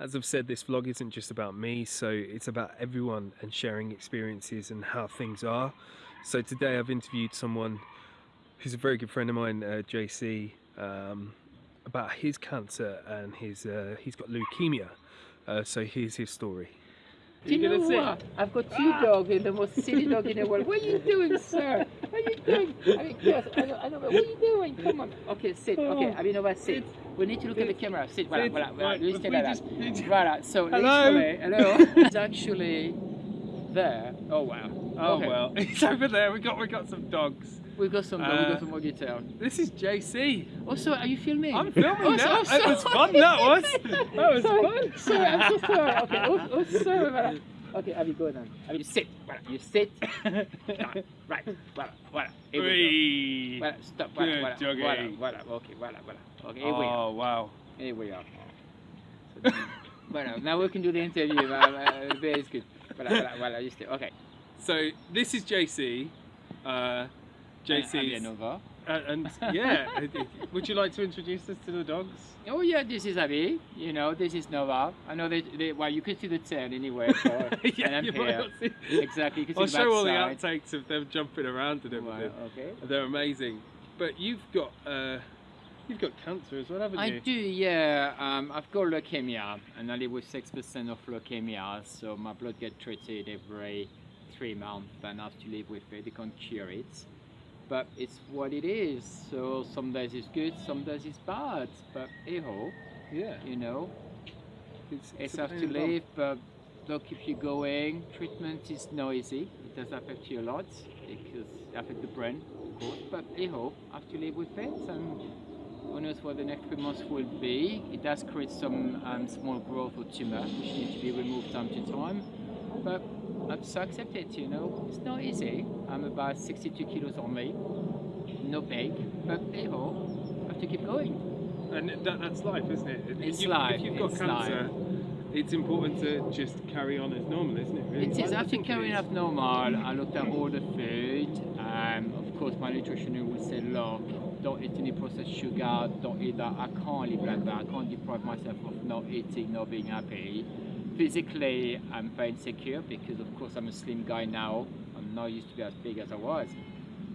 As I've said, this vlog isn't just about me, so it's about everyone and sharing experiences and how things are. So today I've interviewed someone who's a very good friend of mine, uh, JC, um, about his cancer and his uh, he's got leukemia. Uh, so here's his story. Do you know what? I've got two dogs and the most silly dog in the world. What are you doing, sir? What are you doing? I mean, yes, I know, I know, what are you doing? Come on. Okay, sit. Okay, I mean, over, sit. We need to look at the camera. Sit. Voilà, Sit. voilà, voilà. Right, You but stay we like just that. need to- Voilà. So Hello? hello. it's actually there. Oh wow. Oh Okay. well, it's over there. We got we got some dogs. We've got some. Dogs, we Uh, got some more detail. This is JC. Also, are you filming? I'm filming Oh, now. so- It was fun, that was. That was sorry, fun. Sorry, I'm so sorry. Okay, oh, oh sorry. Voilà. Okay, Abby, go then. Abby, you sit. Voilà. You sit. right. Right. Voilà. Voilà. Here we go. Voilà. Stop. Voilà. Good Voilà. doggy. Voilà. Voilà. Okay. Voilà. Voilà. Okay. Here we are. Oh wow. Here we are. So, voilà. Now we can do the interview. Uh, uh, very good. Voilà. Voilà. Voilà. You stay. Okay. So this is JC. Uh, Abby JC. Nova. And, and yeah, uh, would you like to introduce us to the dogs? Oh yeah, this is Abby. You know, this is Nova. I know that. They, well, you can see the tail anyway. So, and I'm you here. Exactly. You can I'll see show all the outtakes of them jumping around and everything. okay. They're amazing. But you've got uh, you've got cancer as well, haven't I you? do, yeah. Um, I've got leukemia, and I live with six percent of leukemia, so my blood gets treated every three months, and I have to live with it. They can't cure it, but it's what it is. So sometimes it's good, sometimes it's bad. But hey ho, Yeah. you know, It's, it's a have to live. But they'll keep you going. Treatment is not easy. It does affect you a lot because it affects the brain, of course. But hey ho, have to live with it, and who knows what the next three months will be. It does create some um, small growth or tumor which need to be removed time to time. But I just accept it, you know. It's not easy. I'm about 62 kilos only. No big, but hey ho, I have to keep going. And that, that's life, isn't it? If It's you- life, If you've got it's cancer, it's important to just carry on as normal, isn't it? Really? It is. After think carrying is. up normal, I looked at all the food. Um, of course, my nutritionist would say, look, don't eat any processed sugar, don't eat that. I can't live like that. I can't deprive myself of not eating, not being happy. Physically, I'm very insecure because, of course, I'm a slim guy now. I'm not used to be as big as I was.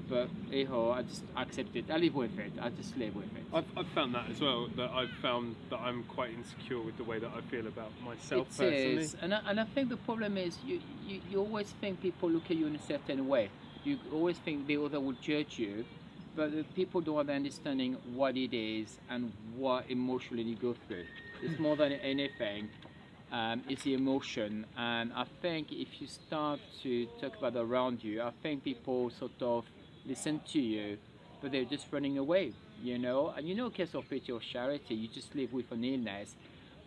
But, hey ho, I just accept it. I live with it. I just live with it. I've, I've found that as well. That I've found that I'm quite insecure with the way that I feel about myself It personally. is, and I, and I think the problem is you, you, you always think people look at you in a certain way. You always think the other will judge you, but the people don't have the understanding what it is and what emotionally you go through. It's more than anything. Um, it's the emotion, and I think if you start to talk about around you, I think people sort of listen to you, but they're just running away, you know. And you know, case of pity or charity, you just live with an illness,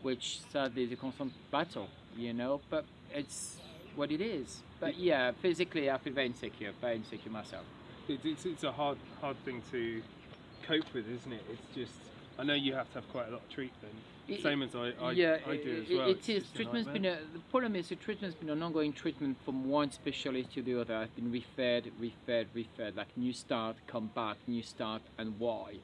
which sadly is a constant battle, you know. But it's what it is. But yeah, physically, I feel very insecure, very insecure myself. It, it's, it's a hard hard thing to cope with, isn't it? It's just I know you have to have quite a lot of treatment, same as I I, yeah, I do as well. it It's is. just a Treatment's been a, the problem is the treatment's been an ongoing treatment from one specialist to the other. I've been referred, referred, referred, like new start, come back, new start, and why?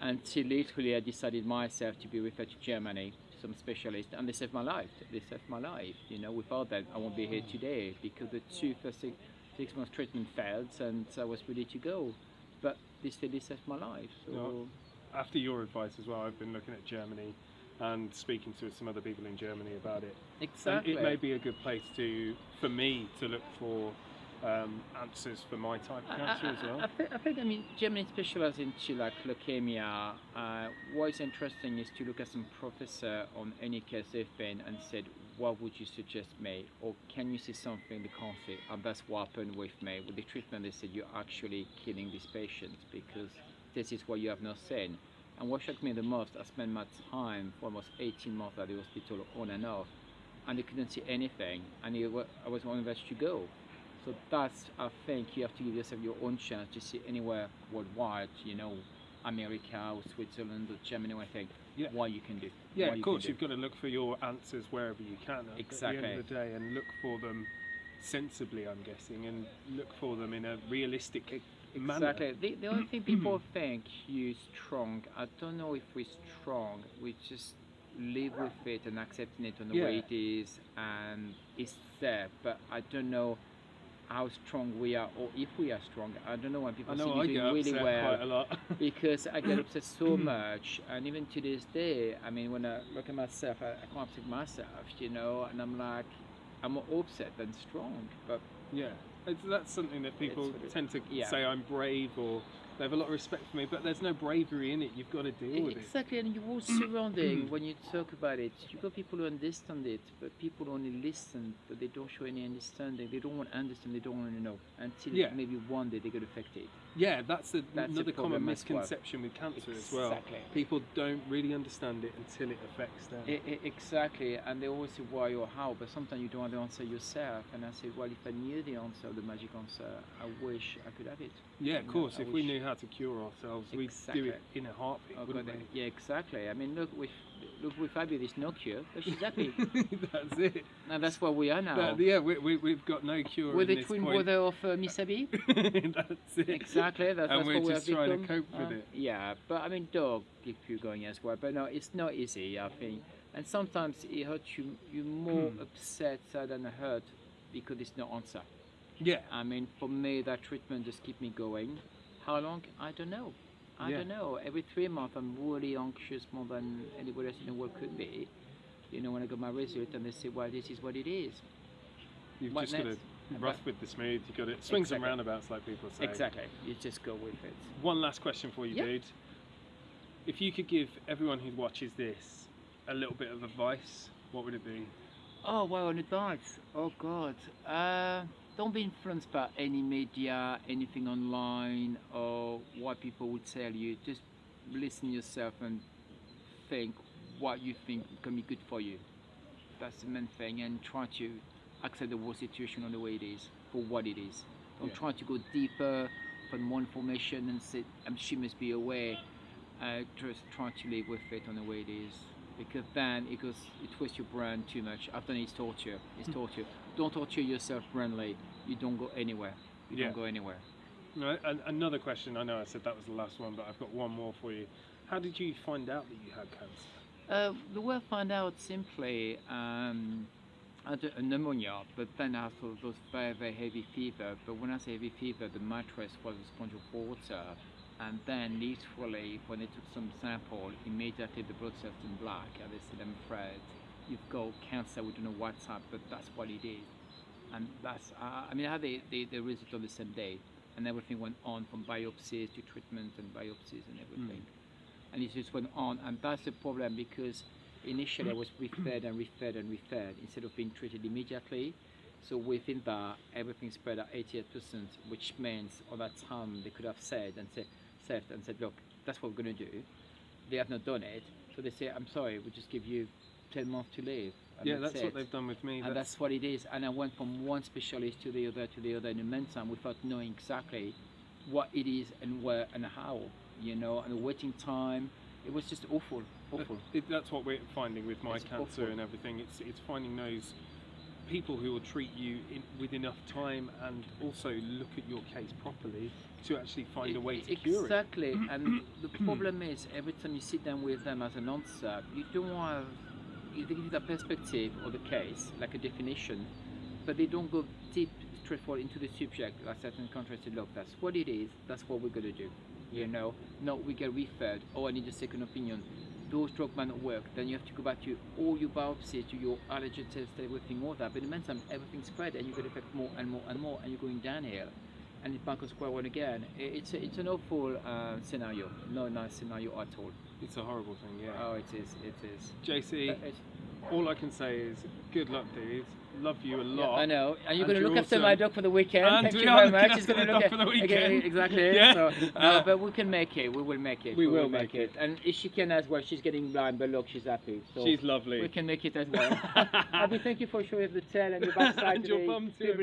Until literally I decided myself to be referred to Germany, to some specialist, and they saved my life. They saved my life. You know, without that, I won't be here today because the two first six, six months treatment failed, and I was ready to go. But they still saved my life. So. Yeah. after your advice as well, I've been looking at Germany and speaking to some other people in Germany about it. And Exactly. it may be a good place to, for me, to look for um, answers for my type of cancer as I, well. I, think, I think, I mean, Germany specializes into like leukemia. Uh, what is interesting is to look at some professor on any case they've been and said, what would you suggest me? Or can you see something they can't see? And that's what happened with me. With the treatment, they said, you're actually killing these patients because this is what you have not seen. And what shocked me the most, I spent my time for almost 18 months at the hospital on and off, and they couldn't see anything. And it I was one to go. So that's, I think, you have to give yourself your own chance to see anywhere worldwide, you know, America or Switzerland or Germany, I think, Yeah. what you can do. Yeah, of you course, you've got to look for your answers wherever you can at the end of the day and look for them sensibly, I'm guessing, and look for them in a realistic. Exactly. The, the only thing people think you're strong, I don't know if we're strong, we just live with it and accepting it on the Yeah. way it is, and it's there. But I don't know how strong we are, or if we are strong. I don't know when people I see know me doing really well quite a lot. because I get upset so much, and even to this day, I mean, when I look at myself, I, I can't take myself, you know, and I'm like, I'm more upset than strong, but Yeah, it's, that's something that people tend to yeah. say I'm brave or they have a lot of respect for me, but there's no bravery in it. You've got to deal with it. exactly, and you're all surrounding when you talk about it. You've got people who understand it, but people only listen, but they don't show any understanding. They don't want to understand. They don't want to know until Yeah. maybe one day they get affected. Yeah, that's, a, That's another common as well. misconception with cancer as well. Exactly. People don't really understand it until it affects them. E- e- exactly, and they always say why or how, but sometimes you don't have the answer yourself. And I say, well, if I knew the answer, the magic answer, I wish I could have it. yeah, of know, course. If we knew how to cure ourselves, we'd do it in a heartbeat, Oh, wouldn't God, we? yeah, exactly. I mean, look, with look with Abby, there's no cure, but she's happy, that's it. and that's where we are now. That- yeah, we, we, we've got no cure. We're the this twin point. brother of uh, Miss Abby. that's it. exactly. That's, And that's we're what we just have trying to become. cope with Uh, it. Yeah, but I mean, dog if you're going as well. But no, it's not easy. I think, and sometimes it hurts you. You're more Hmm. upset sad than hurt because there's no answer. Yeah, I mean, for me, that treatment just keep me going. How long? I don't know. I Yeah. don't know. Every three months, I'm really anxious more than anybody else in the world could be. You know, when I got my result and they say, well, this is what it is. you've What just got to next? rough with the smooth. You've got to swings and roundabouts, like people say. Exactly. You just go with it. One last question for you, Yeah. dude. If you could give everyone who watches this a little bit of advice, what would it be? Oh, well, an advice. Oh, God. Uh, don't be influenced by any media, anything online, or what people would tell you. Just listen yourself and think what you think can be good for you. That's the main thing, and try to accept the whole situation on the way it is, for what it is. Don't Yeah. try to go deeper, find more information, and say, um, she must be aware. Uh, just try to live with it on the way it is because then it goes it twists your brain too much I've after it's torture it's Hmm. torture don't torture yourself brainly you don't go anywhere you Yeah. don't go anywhere No, an- another question. I know I said that was the last one, but I've got one more for you. How did you find out that you had cancer? uh, the way I found out simply um, I had a pneumonia but then I had those very very heavy fever but when I say heavy fever the mattress was a sponge of water and then literally when they took some sample immediately the blood cells turned black and they said I'm afraid you've got cancer we don't know what's up but that's what it is. And that's uh, I mean I had the, the, the result on the same day and everything went on from biopsies to treatment and biopsies and everything. And it just went on and that's the problem because initially I was referred and referred and referred instead of being treated immediately. So within that everything spread at 88% which means at that time they could have said and said and said look that's what we're going to do they have not done it so they say I'm sorry we just give you 10 months to live and yeah, that's it what they've done with me. and that's what it is. And I went from one specialist to the other to the other in the meantime without knowing exactly what it is and where and how, you know, and the waiting time. It was just awful, awful. It, that's what we're finding with my It's cancer awful. and everything. It's it's finding those people who will treat you in, with enough time and also look at your case properly to actually find a way to cure it. exactly. and the problem is every time you sit down with them as an answer, you don't have you give that perspective of the case, like a definition, but they don't go deep straightforward into the subject like certain countries say, look, that's what it is, that's what we're gonna do. You know, no, we get referred, oh I need a second opinion. Those drugs might not work, then you have to go back to all your biopsies, to your allergy test, everything, all that. But in the meantime, everything spread and you get affect more and more and more, and you're going downhill. And it's back on square one again. It's, a, it's an awful uh, scenario, no nice scenario at all. It's a horrible thing, yeah. Oh, it is, it is. JC, Uh, all I can say is good luck, dude. Love you a Yeah, lot. I know. And you're going to look after my dog for the weekend. And Thank we you very much. after He's going the to look for the okay, weekend. exactly. Yeah. So, Uh, no, but we can make it. We will make it. we will make it. And if she can as well, she's getting blind, but look, she's happy. So She's lovely. we can make it as well. Abby, thank you for showing the tail and your backside And your bum too,